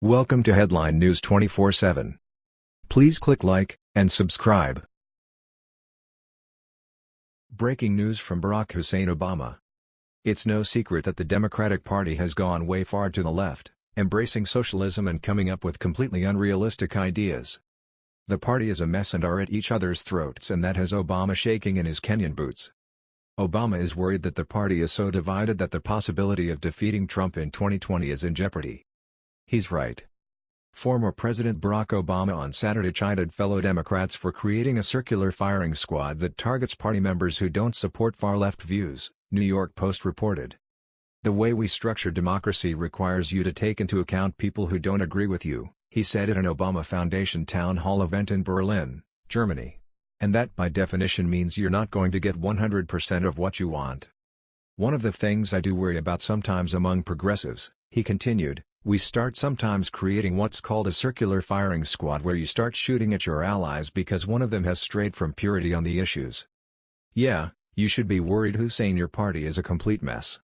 Welcome to Headline News 24/7. Please click like and subscribe. Breaking news from Barack Hussein Obama. It's no secret that the Democratic Party has gone way far to the left, embracing socialism and coming up with completely unrealistic ideas. The party is a mess and are at each other's throats and that has Obama shaking in his Kenyan boots. Obama is worried that the party is so divided that the possibility of defeating Trump in 2020 is in jeopardy. He's right. Former President Barack Obama on Saturday chided fellow Democrats for creating a circular firing squad that targets party members who don't support far-left views, New York Post reported. The way we structure democracy requires you to take into account people who don't agree with you, he said at an Obama Foundation town hall event in Berlin, Germany. And that by definition means you're not going to get 100% of what you want. One of the things I do worry about sometimes among progressives, he continued, we start sometimes creating what's called a circular firing squad where you start shooting at your allies because one of them has strayed from purity on the issues. Yeah, you should be worried Hussein your party is a complete mess.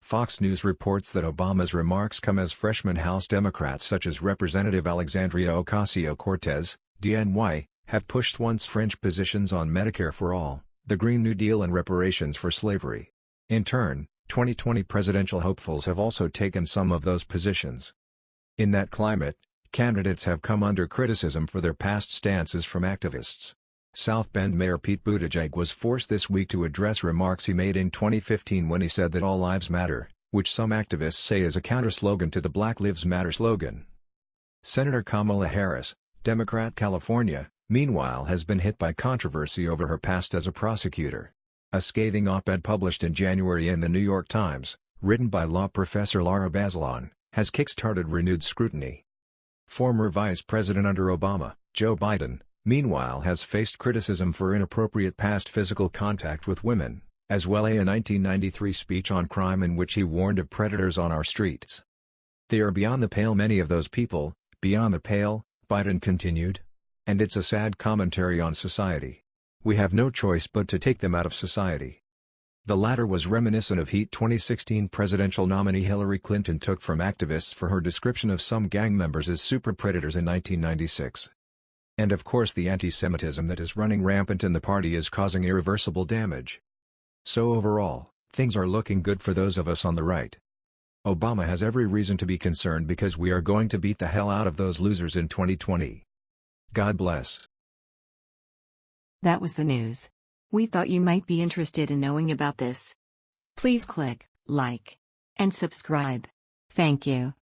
Fox News reports that Obama's remarks come as freshman House Democrats such as Representative Alexandria Ocasio-Cortez, DNY, have pushed once fringe positions on Medicare for All, the Green New Deal and reparations for slavery. In turn, 2020 presidential hopefuls have also taken some of those positions. In that climate, candidates have come under criticism for their past stances from activists. South Bend Mayor Pete Buttigieg was forced this week to address remarks he made in 2015 when he said that all lives matter, which some activists say is a counter-slogan to the Black Lives Matter slogan. Senator Kamala Harris, Democrat California, meanwhile has been hit by controversy over her past as a prosecutor. A scathing op-ed published in January in the New York Times, written by law professor Lara Bazelon, has kick-started renewed scrutiny. Former Vice President under Obama, Joe Biden, meanwhile has faced criticism for inappropriate past physical contact with women, as well as a 1993 speech on crime in which he warned of predators on our streets. They are beyond the pale many of those people, beyond the pale, Biden continued. And it's a sad commentary on society. We have no choice but to take them out of society. The latter was reminiscent of heat 2016 presidential nominee Hillary Clinton took from activists for her description of some gang members as super predators in 1996. And of course the anti-Semitism that is running rampant in the party is causing irreversible damage. So overall, things are looking good for those of us on the right. Obama has every reason to be concerned because we are going to beat the hell out of those losers in 2020. God bless. That was the news. We thought you might be interested in knowing about this. Please click like and subscribe. Thank you.